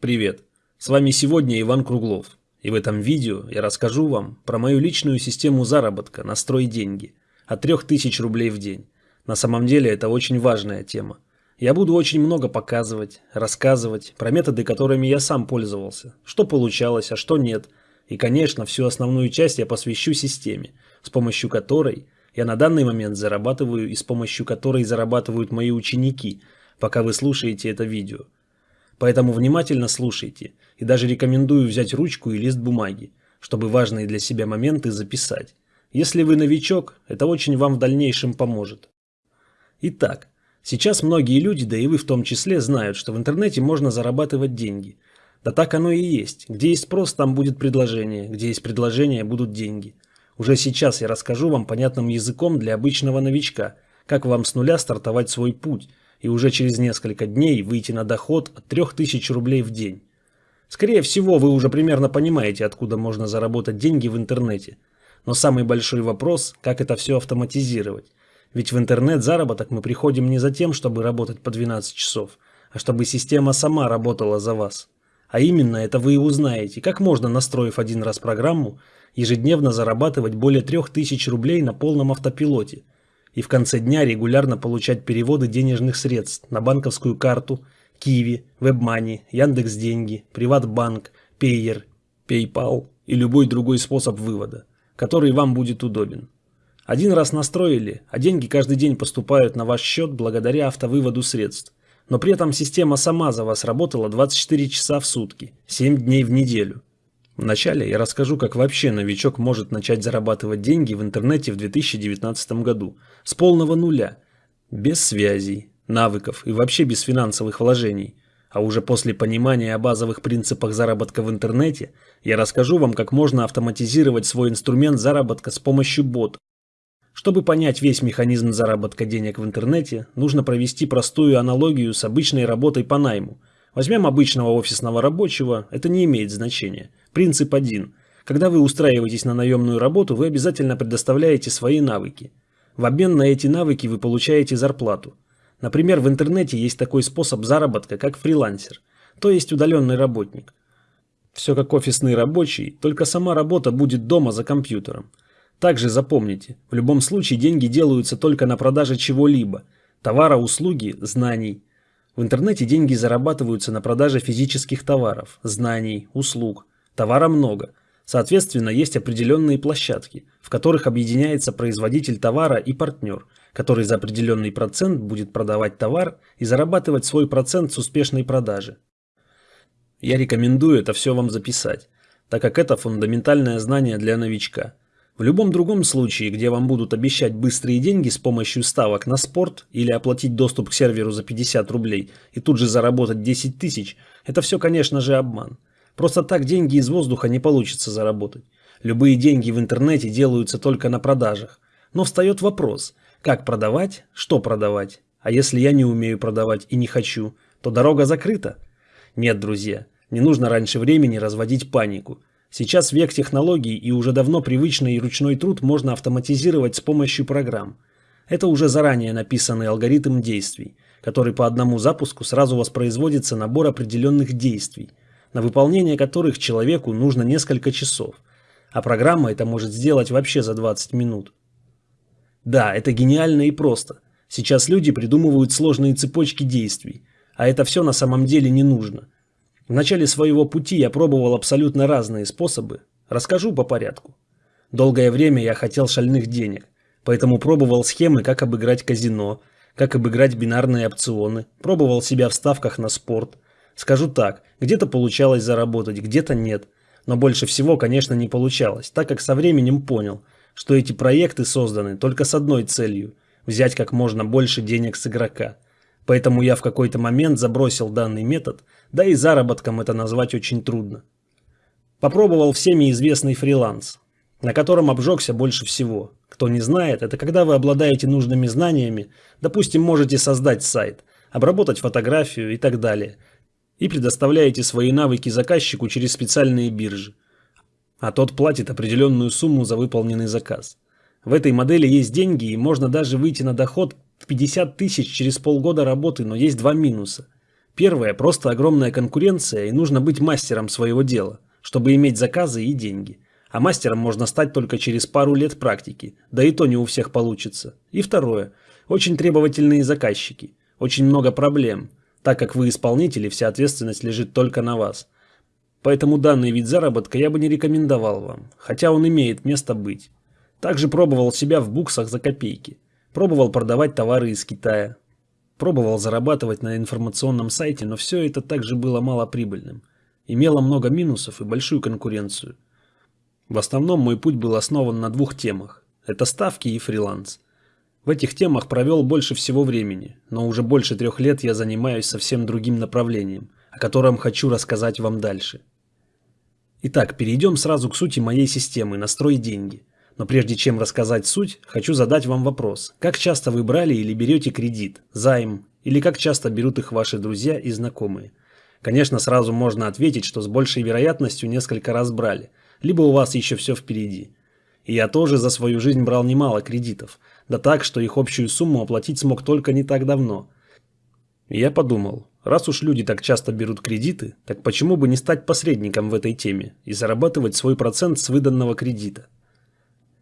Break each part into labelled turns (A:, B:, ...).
A: Привет! С вами сегодня Иван Круглов. И в этом видео я расскажу вам про мою личную систему заработка на строй деньги от 3000 рублей в день. На самом деле это очень важная тема. Я буду очень много показывать, рассказывать про методы, которыми я сам пользовался, что получалось, а что нет. И, конечно, всю основную часть я посвящу системе, с помощью которой я на данный момент зарабатываю и с помощью которой зарабатывают мои ученики, пока вы слушаете это видео. Поэтому внимательно слушайте и даже рекомендую взять ручку и лист бумаги, чтобы важные для себя моменты записать. Если вы новичок, это очень вам в дальнейшем поможет. Итак, сейчас многие люди, да и вы в том числе, знают, что в интернете можно зарабатывать деньги. Да так оно и есть. Где есть спрос, там будет предложение. Где есть предложение, будут деньги. Уже сейчас я расскажу вам понятным языком для обычного новичка, как вам с нуля стартовать свой путь – и уже через несколько дней выйти на доход от 3000 рублей в день. Скорее всего, вы уже примерно понимаете, откуда можно заработать деньги в интернете. Но самый большой вопрос, как это все автоматизировать. Ведь в интернет-заработок мы приходим не за тем, чтобы работать по 12 часов, а чтобы система сама работала за вас. А именно это вы и узнаете, как можно, настроив один раз программу, ежедневно зарабатывать более 3000 рублей на полном автопилоте – и в конце дня регулярно получать переводы денежных средств на банковскую карту, Киви, WebMoney, Яндекс.Деньги, Приватбанк, Payer, PayPal и любой другой способ вывода, который вам будет удобен. Один раз настроили, а деньги каждый день поступают на ваш счет благодаря автовыводу средств. Но при этом система сама за вас работала 24 часа в сутки, 7 дней в неделю. Вначале я расскажу, как вообще новичок может начать зарабатывать деньги в интернете в 2019 году с полного нуля, без связей, навыков и вообще без финансовых вложений. А уже после понимания о базовых принципах заработка в интернете, я расскажу вам, как можно автоматизировать свой инструмент заработка с помощью бота. Чтобы понять весь механизм заработка денег в интернете, нужно провести простую аналогию с обычной работой по найму. Возьмем обычного офисного рабочего, это не имеет значения – Принцип один. Когда вы устраиваетесь на наемную работу, вы обязательно предоставляете свои навыки. В обмен на эти навыки вы получаете зарплату. Например, в интернете есть такой способ заработка, как фрилансер, то есть удаленный работник. Все как офисный рабочий, только сама работа будет дома за компьютером. Также запомните, в любом случае деньги делаются только на продаже чего-либо – товара, услуги, знаний. В интернете деньги зарабатываются на продаже физических товаров, знаний, услуг. Товара много. Соответственно, есть определенные площадки, в которых объединяется производитель товара и партнер, который за определенный процент будет продавать товар и зарабатывать свой процент с успешной продажи. Я рекомендую это все вам записать, так как это фундаментальное знание для новичка. В любом другом случае, где вам будут обещать быстрые деньги с помощью ставок на спорт или оплатить доступ к серверу за 50 рублей и тут же заработать 10 тысяч, это все, конечно же, обман. Просто так деньги из воздуха не получится заработать. Любые деньги в интернете делаются только на продажах. Но встает вопрос, как продавать, что продавать. А если я не умею продавать и не хочу, то дорога закрыта? Нет, друзья, не нужно раньше времени разводить панику. Сейчас век технологий и уже давно привычный ручной труд можно автоматизировать с помощью программ. Это уже заранее написанный алгоритм действий, который по одному запуску сразу воспроизводится набор определенных действий – на выполнение которых человеку нужно несколько часов, а программа это может сделать вообще за 20 минут. Да, это гениально и просто. Сейчас люди придумывают сложные цепочки действий, а это все на самом деле не нужно. В начале своего пути я пробовал абсолютно разные способы. Расскажу по порядку. Долгое время я хотел шальных денег, поэтому пробовал схемы, как обыграть казино, как обыграть бинарные опционы, пробовал себя в ставках на спорт – Скажу так, где-то получалось заработать, где-то нет. Но больше всего, конечно, не получалось, так как со временем понял, что эти проекты созданы только с одной целью – взять как можно больше денег с игрока. Поэтому я в какой-то момент забросил данный метод, да и заработком это назвать очень трудно. Попробовал всеми известный фриланс, на котором обжегся больше всего. Кто не знает, это когда вы обладаете нужными знаниями, допустим, можете создать сайт, обработать фотографию и так далее – и предоставляете свои навыки заказчику через специальные биржи, а тот платит определенную сумму за выполненный заказ. В этой модели есть деньги и можно даже выйти на доход в 50 тысяч через полгода работы, но есть два минуса. Первое – просто огромная конкуренция и нужно быть мастером своего дела, чтобы иметь заказы и деньги. А мастером можно стать только через пару лет практики, да и то не у всех получится. И второе – очень требовательные заказчики, очень много проблем, так как вы исполнители, вся ответственность лежит только на вас. Поэтому данный вид заработка я бы не рекомендовал вам, хотя он имеет место быть. Также пробовал себя в буксах за копейки. Пробовал продавать товары из Китая, Пробовал зарабатывать на информационном сайте, но все это также было малоприбыльным. Имело много минусов и большую конкуренцию. В основном мой путь был основан на двух темах. Это ставки и фриланс. В этих темах провел больше всего времени, но уже больше трех лет я занимаюсь совсем другим направлением, о котором хочу рассказать вам дальше. Итак, перейдем сразу к сути моей системы «Настрой деньги». Но прежде чем рассказать суть, хочу задать вам вопрос. Как часто вы брали или берете кредит, займ, или как часто берут их ваши друзья и знакомые? Конечно, сразу можно ответить, что с большей вероятностью несколько раз брали, либо у вас еще все впереди. И я тоже за свою жизнь брал немало кредитов, да так, что их общую сумму оплатить смог только не так давно. И я подумал, раз уж люди так часто берут кредиты, так почему бы не стать посредником в этой теме и зарабатывать свой процент с выданного кредита?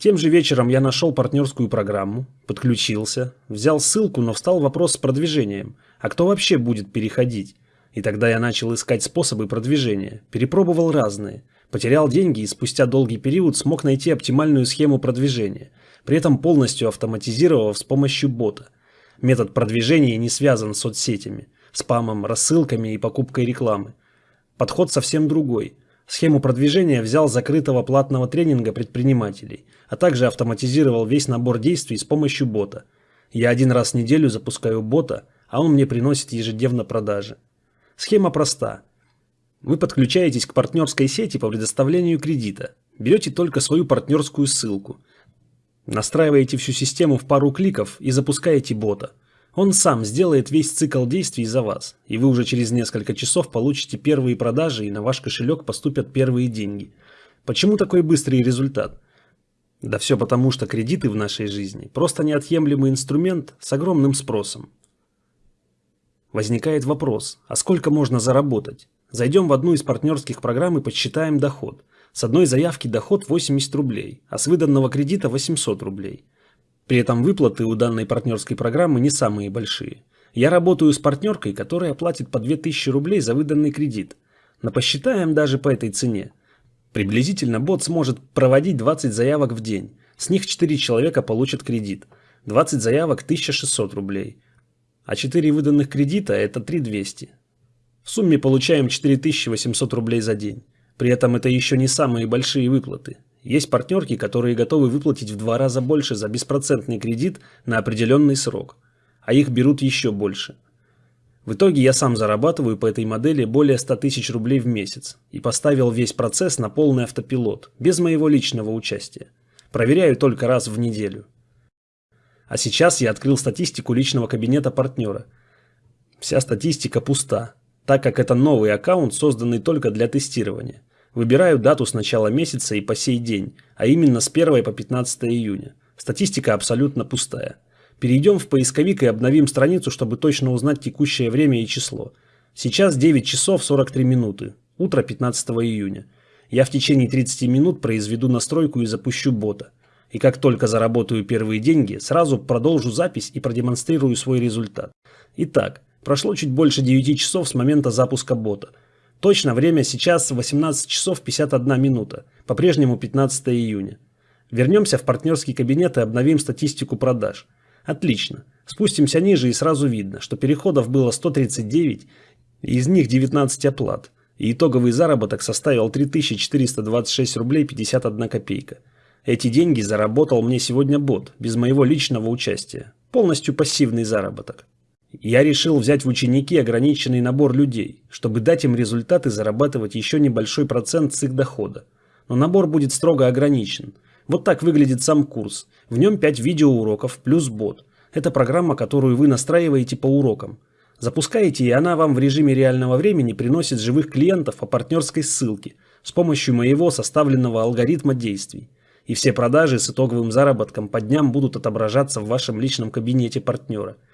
A: Тем же вечером я нашел партнерскую программу, подключился, взял ссылку, но встал вопрос с продвижением. А кто вообще будет переходить? И тогда я начал искать способы продвижения, перепробовал разные. Потерял деньги и спустя долгий период смог найти оптимальную схему продвижения, при этом полностью автоматизировав с помощью бота. Метод продвижения не связан с соцсетями, спамом, рассылками и покупкой рекламы. Подход совсем другой – Схему продвижения взял закрытого платного тренинга предпринимателей, а также автоматизировал весь набор действий с помощью бота. Я один раз в неделю запускаю бота, а он мне приносит ежедневно продажи. Схема проста. Вы подключаетесь к партнерской сети по предоставлению кредита, берете только свою партнерскую ссылку, настраиваете всю систему в пару кликов и запускаете бота – он сам сделает весь цикл действий за вас, и вы уже через несколько часов получите первые продажи и на ваш кошелек поступят первые деньги. Почему такой быстрый результат? Да все потому, что кредиты в нашей жизни просто неотъемлемый инструмент с огромным спросом. Возникает вопрос, а сколько можно заработать? Зайдем в одну из партнерских программ и подсчитаем доход. С одной заявки доход 80 рублей, а с выданного кредита 800 рублей. При этом выплаты у данной партнерской программы не самые большие. Я работаю с партнеркой, которая платит по 2000 рублей за выданный кредит. Но посчитаем даже по этой цене. Приблизительно бот сможет проводить 20 заявок в день. С них 4 человека получат кредит. 20 заявок 1600 рублей. А 4 выданных кредита это 3200. В сумме получаем 4800 рублей за день. При этом это еще не самые большие выплаты. Есть партнерки, которые готовы выплатить в два раза больше за беспроцентный кредит на определенный срок, а их берут еще больше. В итоге я сам зарабатываю по этой модели более 100 тысяч рублей в месяц и поставил весь процесс на полный автопилот, без моего личного участия. Проверяю только раз в неделю. А сейчас я открыл статистику личного кабинета партнера. Вся статистика пуста, так как это новый аккаунт, созданный только для тестирования. Выбираю дату с начала месяца и по сей день, а именно с 1 по 15 июня. Статистика абсолютно пустая. Перейдем в поисковик и обновим страницу, чтобы точно узнать текущее время и число. Сейчас 9 часов 43 минуты, утро 15 июня. Я в течение 30 минут произведу настройку и запущу бота. И как только заработаю первые деньги, сразу продолжу запись и продемонстрирую свой результат. Итак, прошло чуть больше 9 часов с момента запуска бота – Точно время сейчас 18 часов 51 минута, по-прежнему 15 июня. Вернемся в партнерский кабинет и обновим статистику продаж. Отлично. Спустимся ниже и сразу видно, что переходов было 139, из них 19 оплат. И итоговый заработок составил 3426 рублей 51 копейка. Эти деньги заработал мне сегодня бот, без моего личного участия. Полностью пассивный заработок. Я решил взять в ученики ограниченный набор людей, чтобы дать им результаты зарабатывать еще небольшой процент с их дохода. Но набор будет строго ограничен. Вот так выглядит сам курс. В нем 5 видеоуроков плюс бот. Это программа, которую вы настраиваете по урокам. Запускаете, и она вам в режиме реального времени приносит живых клиентов по партнерской ссылке с помощью моего составленного алгоритма действий. И все продажи с итоговым заработком по дням будут отображаться в вашем личном кабинете партнера –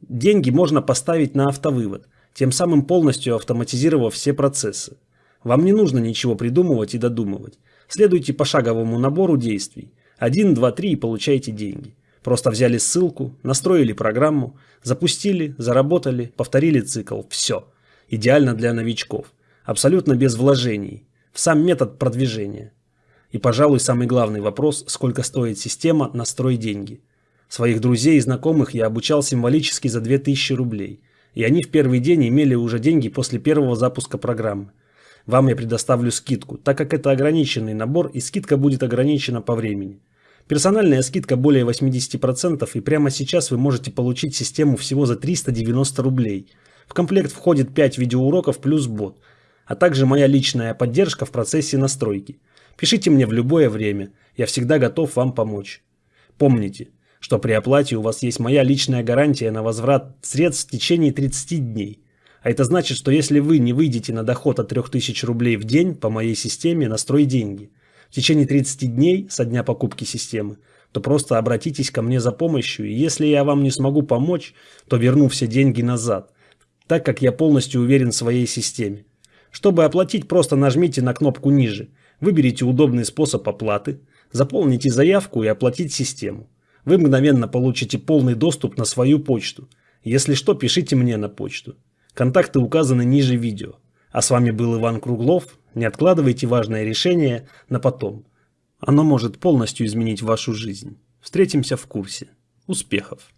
A: Деньги можно поставить на автовывод. тем самым полностью автоматизировав все процессы. Вам не нужно ничего придумывать и додумывать. Следуйте пошаговому набору действий. 1, 2, 3 и получаете деньги. Просто взяли ссылку, настроили программу, запустили, заработали, повторили цикл. Все. Идеально для новичков. Абсолютно без вложений. В сам метод продвижения. И, пожалуй, самый главный вопрос, сколько стоит система «Настрой деньги». Своих друзей и знакомых я обучал символически за 2000 рублей. И они в первый день имели уже деньги после первого запуска программы. Вам я предоставлю скидку, так как это ограниченный набор и скидка будет ограничена по времени. Персональная скидка более 80% и прямо сейчас вы можете получить систему всего за 390 рублей. В комплект входит 5 видеоуроков плюс бот, а также моя личная поддержка в процессе настройки. Пишите мне в любое время, я всегда готов вам помочь. Помните, что при оплате у вас есть моя личная гарантия на возврат средств в течение 30 дней. А это значит, что если вы не выйдете на доход от 3000 рублей в день по моей системе «Настрой деньги», в течение 30 дней со дня покупки системы, то просто обратитесь ко мне за помощью, и если я вам не смогу помочь, то верну все деньги назад, так как я полностью уверен в своей системе. Чтобы оплатить, просто нажмите на кнопку ниже, выберите удобный способ оплаты, заполните заявку и оплатить систему. Вы мгновенно получите полный доступ на свою почту. Если что, пишите мне на почту. Контакты указаны ниже видео. А с вами был Иван Круглов. Не откладывайте важное решение на потом. Оно может полностью изменить вашу жизнь. Встретимся в курсе. Успехов!